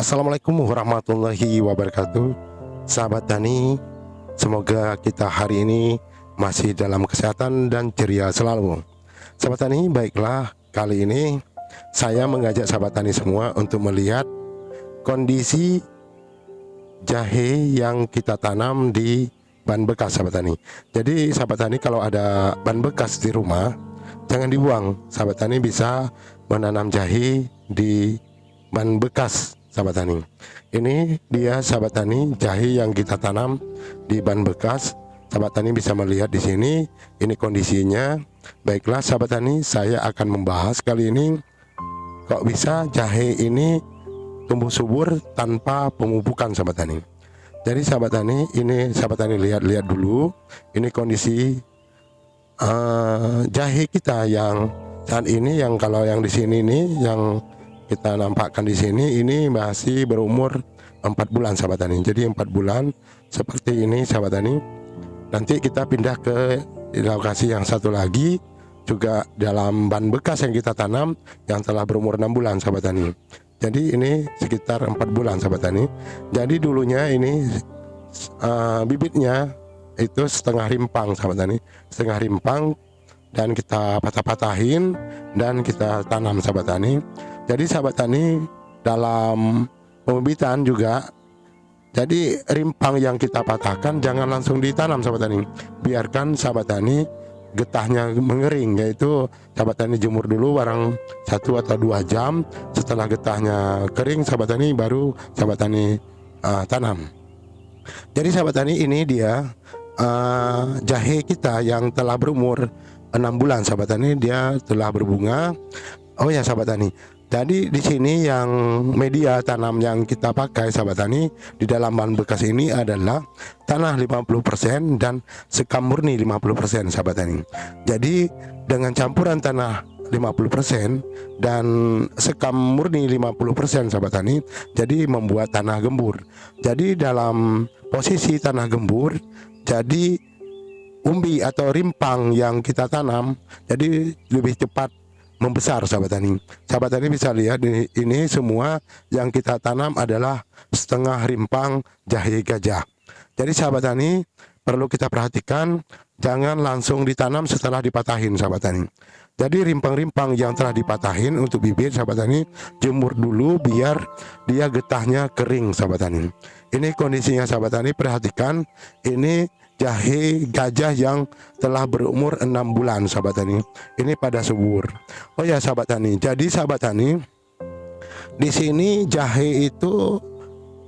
Assalamualaikum warahmatullahi wabarakatuh. Sahabat Tani Semoga kita hari ini masih dalam kesehatan dan ceria selalu. Sahabat Tani baiklah. Kali ini Saya mengajak sahabat Tani semua untuk melihat Kondisi jahe yang kita tanam di ban bekas sahabat Tani Jadi sahabat Tani kalau ada ban bekas di rumah Jangan dibuang. Sahabat Tani bisa menanam jahe di ban bekas sahabat tani. Ini dia sahabat tani jahe yang kita tanam di ban bekas. Sahabat tani bisa melihat di sini ini kondisinya. Baiklah sahabat tani saya akan membahas kali ini. Kok bisa jahe ini tumbuh subur tanpa pemupukan sahabat tani? Jadi sahabat tani ini sahabat tani lihat-lihat dulu. Ini kondisi uh, jahe kita yang saat ini yang kalau yang di sini nih yang kita nampakkan di sini ini masih berumur empat bulan sahabat tani jadi empat bulan seperti ini sahabat tani nanti kita pindah ke lokasi yang satu lagi juga dalam ban bekas yang kita tanam yang telah berumur enam bulan sahabat tani jadi ini sekitar empat bulan sahabat tani jadi dulunya ini uh, bibitnya itu setengah rimpang sahabat tani setengah rimpang dan kita patah-patahin dan kita tanam sahabat tani jadi sahabat tani dalam pembibitan juga jadi rimpang yang kita patahkan jangan langsung ditanam sahabat tani. Biarkan sahabat tani getahnya mengering yaitu sahabat tani jemur dulu barang satu atau dua jam setelah getahnya kering sahabat tani baru sahabat tani uh, tanam. Jadi sahabat tani ini dia uh, jahe kita yang telah berumur enam bulan sahabat tani dia telah berbunga. Oh ya sahabat tani jadi di sini yang media tanam yang kita pakai sahabat tani di dalam bahan bekas ini adalah tanah 50% dan sekam murni 50% sahabat tani. Jadi dengan campuran tanah 50% dan sekam murni 50% sahabat tani jadi membuat tanah gembur. Jadi dalam posisi tanah gembur jadi umbi atau rimpang yang kita tanam jadi lebih cepat membesar sahabat tani. Sahabat tani bisa lihat ini, ini semua yang kita tanam adalah setengah rimpang jahe gajah. Jadi sahabat tani perlu kita perhatikan jangan langsung ditanam setelah dipatahin sahabat tani. Jadi rimpang-rimpang yang telah dipatahin untuk bibit sahabat tani jemur dulu biar dia getahnya kering sahabat tani. Ini kondisinya sahabat tani perhatikan ini jahe gajah yang telah berumur enam bulan sahabat tani. Ini pada subur. Oh ya sahabat tani. Jadi sahabat tani di sini jahe itu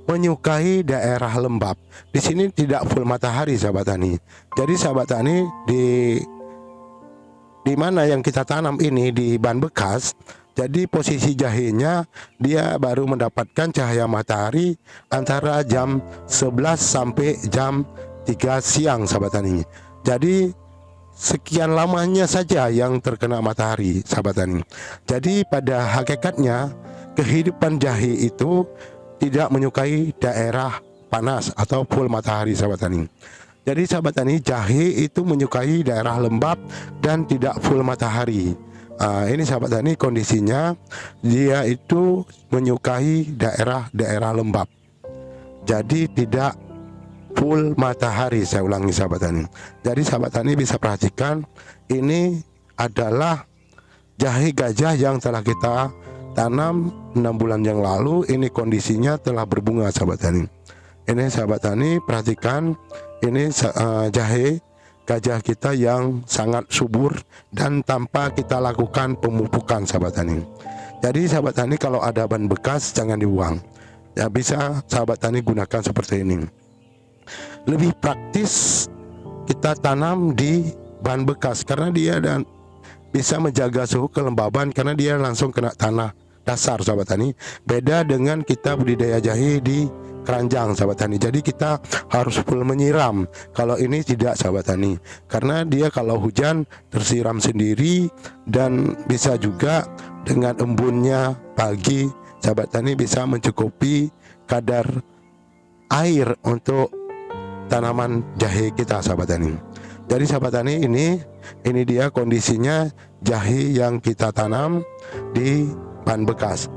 menyukai daerah lembab. Di sini tidak full matahari sahabat tani. Jadi sahabat tani di di mana yang kita tanam ini di ban bekas jadi posisi jahenya dia baru mendapatkan cahaya matahari antara jam 11 sampai jam 3 siang sahabat tani jadi sekian lamanya saja yang terkena matahari sahabat tani jadi pada hakikatnya kehidupan jahe itu tidak menyukai daerah panas atau full matahari sahabat tani jadi sahabat tani jahe itu menyukai daerah lembab dan tidak full matahari. Uh, ini sahabat tani kondisinya dia itu menyukai daerah-daerah lembab. Jadi tidak full matahari saya ulangi sahabat tani jadi sahabat tani bisa perhatikan ini adalah jahe gajah yang telah kita tanam enam bulan yang lalu. Ini kondisinya telah berbunga sahabat tani ini sahabat tani perhatikan ini uh, jahe gajah kita yang sangat subur dan tanpa kita lakukan pemupukan sahabat tani jadi sahabat tani kalau ada ban bekas jangan dibuang. Ya bisa sahabat tani gunakan seperti ini lebih praktis kita tanam di bahan bekas. Karena dia dan bisa menjaga suhu kelembaban karena dia langsung kena tanah dasar sahabat tani. Beda dengan kita budidaya jahe di keranjang sahabat tani. Jadi kita harus full menyiram. Kalau ini tidak sahabat tani. Karena dia kalau hujan tersiram sendiri dan bisa juga dengan embunnya pagi sahabat tani bisa mencukupi kadar air untuk tanaman jahe kita sahabat tani. Jadi sahabat tani ini ini dia kondisinya jahe yang kita tanam di ban bekas.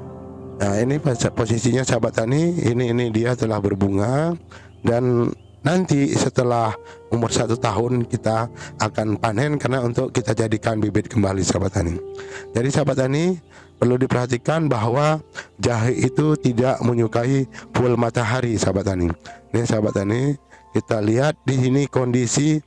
Nah ini posisinya sahabat tani ini ini dia telah berbunga dan nanti setelah umur satu tahun kita akan panen karena untuk kita jadikan bibit kembali sahabat tani. Jadi sahabat tani perlu diperhatikan bahwa jahe itu tidak menyukai full matahari sahabat tani. Ini sahabat tani kita lihat di sini kondisi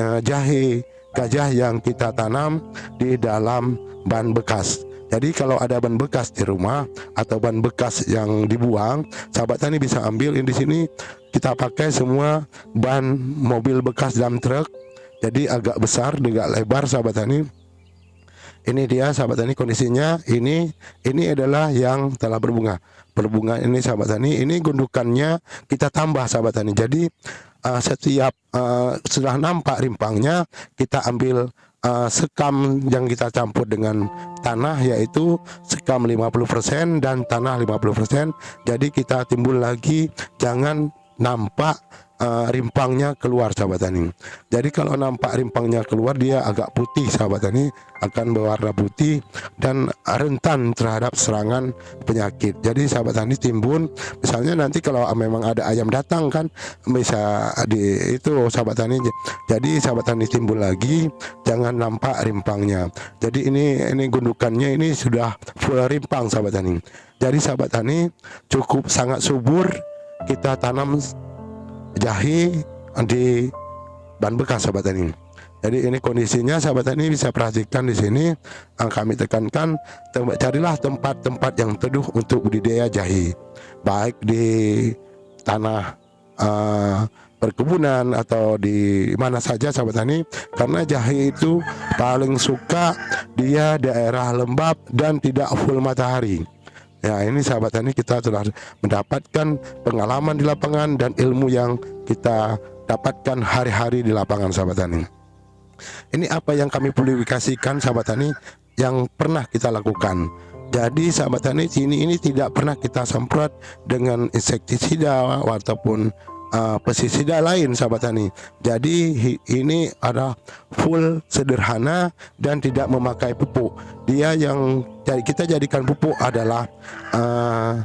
uh, jahe gajah yang kita tanam di dalam ban bekas jadi kalau ada ban bekas di rumah atau ban bekas yang dibuang, sahabat tani bisa ambil di sini kita pakai semua ban mobil bekas dump truk. Jadi agak besar, agak lebar sahabat tani. Ini dia sahabat tani kondisinya. Ini ini adalah yang telah berbunga. Berbunga ini sahabat tani. Ini gundukannya kita tambah sahabat tani. Jadi uh, setiap uh, sudah nampak rimpangnya kita ambil uh, sekam yang kita campur dengan tanah yaitu sekam 50% dan tanah 50% jadi kita timbul lagi jangan nampak uh, rimpangnya keluar sahabat tani. Jadi kalau nampak rimpangnya keluar dia agak putih sahabat tani akan berwarna putih dan rentan terhadap serangan penyakit. Jadi sahabat tani timbun misalnya nanti kalau memang ada ayam datang kan bisa di itu sahabat tani. Jadi sahabat tani timbul lagi jangan nampak rimpangnya. Jadi ini ini gundukannya ini sudah full rimpang sahabat tani. Jadi sahabat tani cukup sangat subur kita tanam jahe di ban bekas sahabat tani. Jadi ini kondisinya sahabat tani bisa perhatikan di sini. Yang kami tekankan carilah tempat-tempat yang teduh untuk budidaya jahe baik di tanah uh, perkebunan atau di mana saja sahabat tani karena jahe itu paling suka dia daerah lembab dan tidak full matahari Ya ini sahabat tani kita telah mendapatkan pengalaman di lapangan dan ilmu yang kita dapatkan hari-hari di lapangan sahabat tani. Ini apa yang kami publikasikan sahabat tani yang pernah kita lakukan. Jadi sahabat tani sini ini tidak pernah kita semprot dengan insektisida ataupun uh, pestisida lain sahabat tani. Jadi ini ada full sederhana dan tidak memakai pupuk. Dia yang kita jadikan pupuk adalah uh,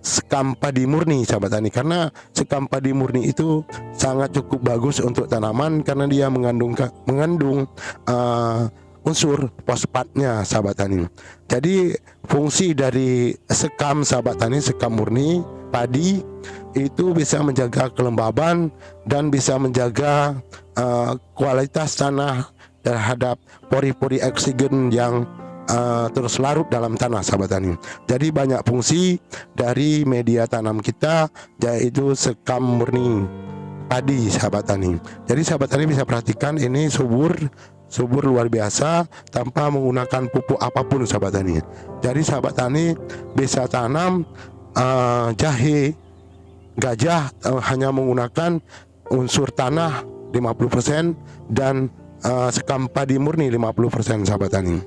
sekam padi murni sahabat tani karena sekam padi murni itu sangat cukup bagus untuk tanaman karena dia mengandung mengandung uh, unsur fosfatnya sahabat tani. Jadi fungsi dari sekam sahabat tani sekam murni padi itu bisa menjaga kelembaban dan bisa menjaga uh, kualitas tanah terhadap pori-pori oksigen yang uh, terus larut dalam tanah sahabat tani. Jadi banyak fungsi dari media tanam kita yaitu sekam murni padi sahabat tani. Jadi sahabat tani bisa perhatikan ini subur subur luar biasa tanpa menggunakan pupuk apa pun sahabat tani. Jadi sahabat tani bisa tanam uh, jahe gajah uh, hanya menggunakan unsur tanah 50% dan uh, sekam padi murni 50% sahabat tani.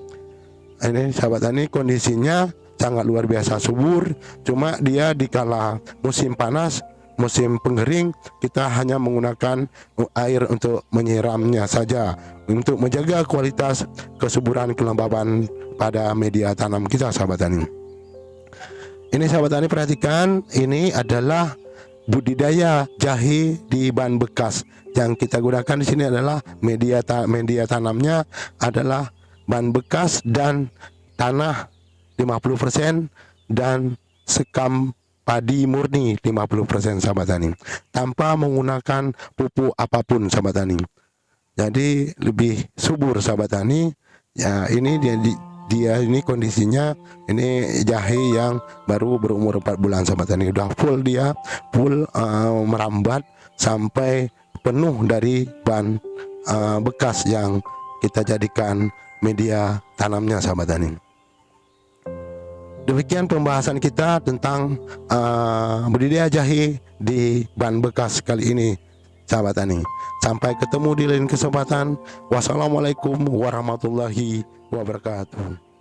Ini sahabat tani kondisinya sangat luar biasa subur, cuma dia di kala musim panas, musim pengering kita hanya menggunakan air untuk menyiramnya saja untuk menjaga kualitas kesuburan kelembaban pada media tanam kita sahabat tani. Ini sahabat tani perhatikan, ini adalah budidaya jahe di ban bekas. Yang kita gunakan di sini adalah media ta media tanamnya adalah ban bekas dan tanah 50% dan sekam padi murni 50% sahabat tani. Tanpa menggunakan pupuk apa pun sahabat tani. Jadi lebih subur sahabat tani. Ya ini dia di dia ini kondisinya ini jahe yang baru berumur 4 bulan sahabat tani. Udah full dia full uh, merambat sampai penuh dari ban uh, bekas yang kita jadikan media tanamnya sahabat tani. Demikian pembahasan kita tentang uh, budidaya jahe di ban bekas kali ini sahabat tani. Sampai ketemu di lain kesempatan. Wassalamualaikum warahmatullahi wabarakatuh